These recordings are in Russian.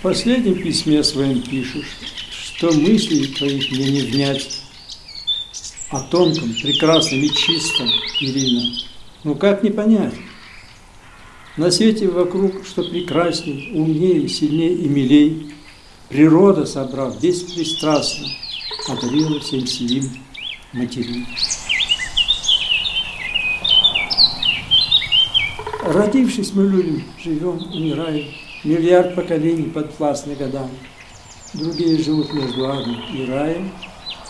В последнем письме своем пишешь, что мысли твоих мне не внять о тонком, прекрасном и чистом, Ирина. Ну как не понять? На свете вокруг, что прекрасней, умнее, сильнее и милей, природа, собрав беспристрастно, одарила всем силим матерей. Родившись, мы любим, живем, умираем. Миллиард поколений подвластны годам. Другие живут между адом и раем,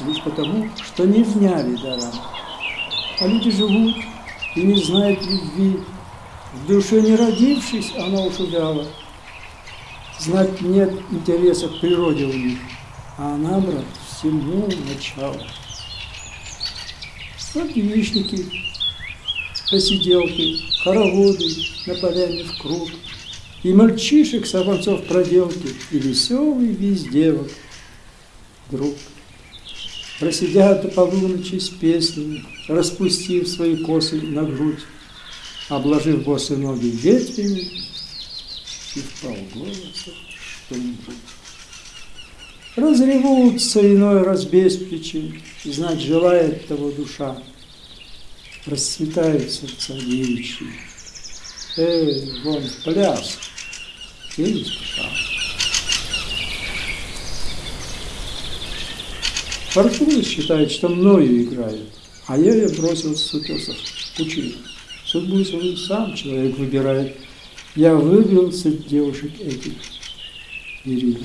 лишь потому, что не вняли дарам. А люди живут и не знают любви. В душе не родившись, она уж увяла. Знать нет интереса к природе у них, а она, брат, всему начало. Вот посиделки, хороводы на поляне в круг, И мальчишек, сорванцов проделки, и веселый весь девок друг. Просидят до полуночи с песнями, распустив свои косы на грудь, обложив босые ноги ветвями и в полголоса что-нибудь. Разревутся иной раз без причин, знать желает того душа, расцветают сердца девичьи. Эй, вон пляс, и не спеша. Фортуна считает, что мною играет, а я ее бросил с утесов пучину. Судьбу свою сам человек выбирает. Я выбил среди девушек этих Ирина.